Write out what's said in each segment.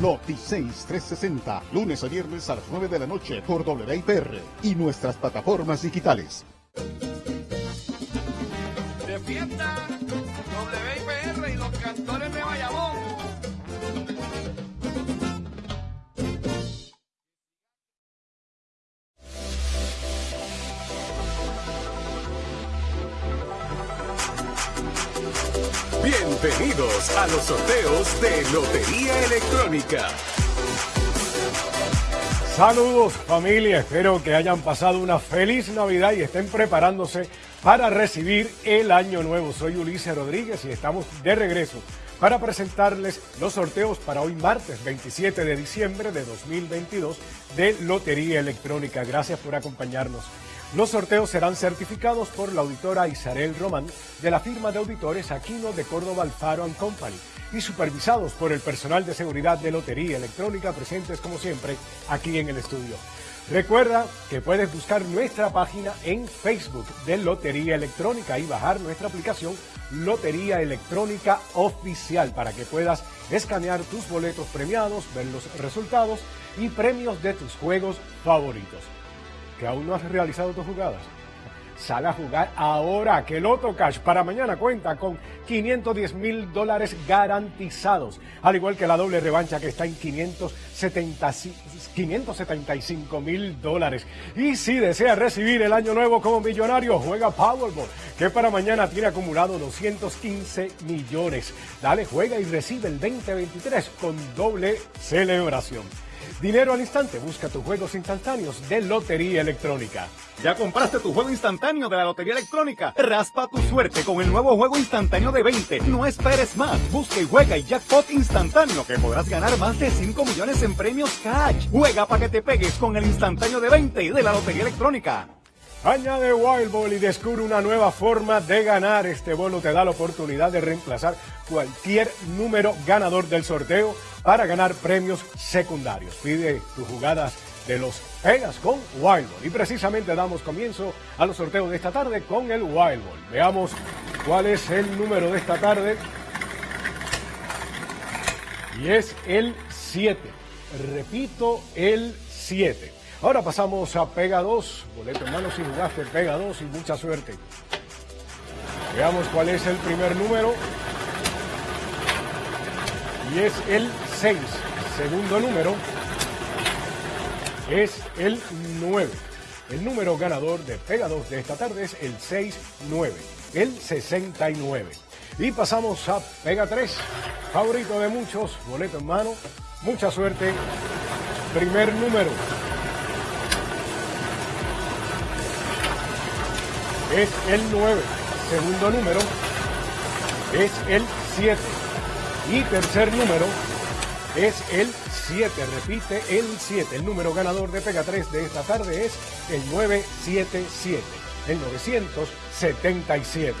Noti 360, lunes a viernes a las 9 de la noche por WIPR y nuestras plataformas digitales. WIPR y los cantores de Bienvenidos a los sorteos de Lotería Electrónica. Saludos familia, espero que hayan pasado una feliz Navidad y estén preparándose para recibir el año nuevo. Soy Ulises Rodríguez y estamos de regreso para presentarles los sorteos para hoy martes 27 de diciembre de 2022 de Lotería Electrónica. Gracias por acompañarnos. Los sorteos serán certificados por la auditora Isabel Román de la firma de auditores Aquino de Córdoba Alfaro Company y supervisados por el personal de seguridad de Lotería Electrónica presentes como siempre aquí en el estudio. Recuerda que puedes buscar nuestra página en Facebook de Lotería Electrónica y bajar nuestra aplicación Lotería Electrónica Oficial para que puedas escanear tus boletos premiados, ver los resultados y premios de tus juegos favoritos que aún no has realizado tus jugadas, sale a jugar ahora que Loto Cash para mañana cuenta con 510 mil dólares garantizados, al igual que la doble revancha que está en 575 mil dólares. Y si desea recibir el año nuevo como millonario, juega Powerball, que para mañana tiene acumulado 215 millones. Dale, juega y recibe el 2023 con doble celebración. Dinero al instante, busca tus juegos instantáneos de Lotería Electrónica. ¿Ya compraste tu juego instantáneo de la Lotería Electrónica? Raspa tu suerte con el nuevo juego instantáneo de 20. No esperes más. Busca y juega y jackpot instantáneo que podrás ganar más de 5 millones en premios cash. Juega para que te pegues con el instantáneo de 20 de la Lotería Electrónica. Añade Wild Ball y descubre una nueva forma de ganar. Este bono te da la oportunidad de reemplazar cualquier número ganador del sorteo para ganar premios secundarios. Pide tus jugadas de los Pegas con Wild Ball. Y precisamente damos comienzo a los sorteos de esta tarde con el Wild Ball. Veamos cuál es el número de esta tarde. Y es el 7. Repito, el 7. Ahora pasamos a Pega 2. Boleto en mano si jugaste Pega 2 y mucha suerte. Veamos cuál es el primer número. Y es el 6. Segundo número es el 9. El número ganador de Pega 2 de esta tarde es el 6-9, el 69. Y pasamos a Pega 3, favorito de muchos, boleto en mano, mucha suerte. Primer número es el 9. Segundo número es el 7. Y tercer número es el 7. Repite el 7. El número ganador de Pega 3 de esta tarde es el 977. El 977.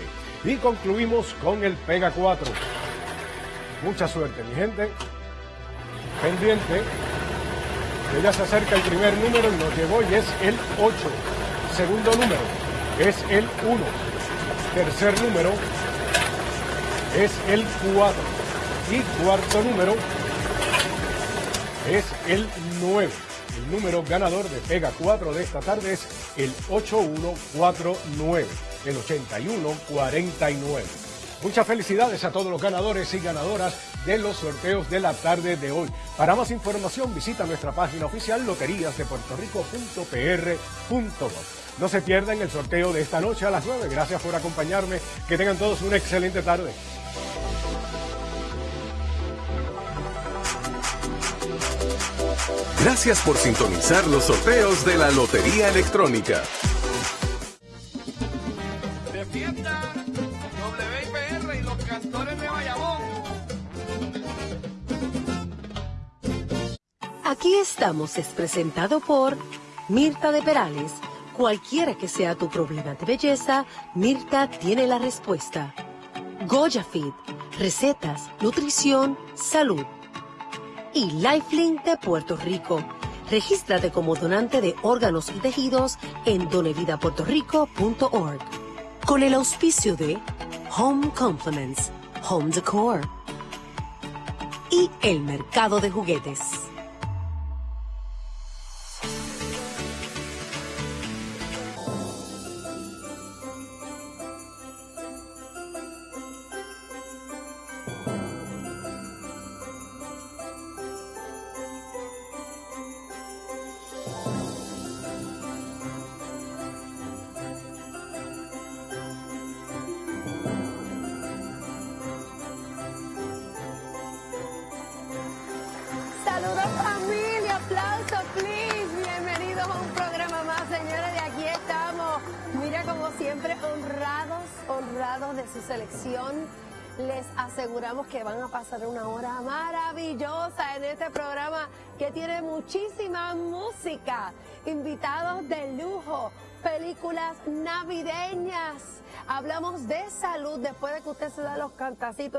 Y concluimos con el Pega 4. Mucha suerte, mi gente. Pendiente. Que ya se acerca el primer número y nos llegó y es el 8. Segundo número es el 1. Tercer número es el 4. Y cuarto número es el 9. El número ganador de Pega 4 de esta tarde es el 8149, el 8149. Muchas felicidades a todos los ganadores y ganadoras de los sorteos de la tarde de hoy. Para más información visita nuestra página oficial loteríasdepuertorico.pr.gov. No se pierdan el sorteo de esta noche a las 9. Gracias por acompañarme. Que tengan todos una excelente tarde. Gracias por sintonizar los sorteos de la Lotería Electrónica. Aquí estamos es presentado por Mirta de Perales. Cualquiera que sea tu problema de belleza, Mirta tiene la respuesta. Goya Fit, recetas, nutrición, salud. Y Lifelink de Puerto Rico. Regístrate como donante de órganos y tejidos en donevidapuertorico.org. Con el auspicio de Home Compliments, Home Decor, y el mercado de juguetes. Saludos familia, aplauso please. Bienvenidos a un programa más, señores. De aquí estamos. Mira como siempre honrados, honrados de su selección. Les aseguramos que van a pasar una hora maravillosa en este programa que tiene muchísima música, invitados de lujo, películas navideñas. Hablamos de salud después de que usted se da los cantacitos.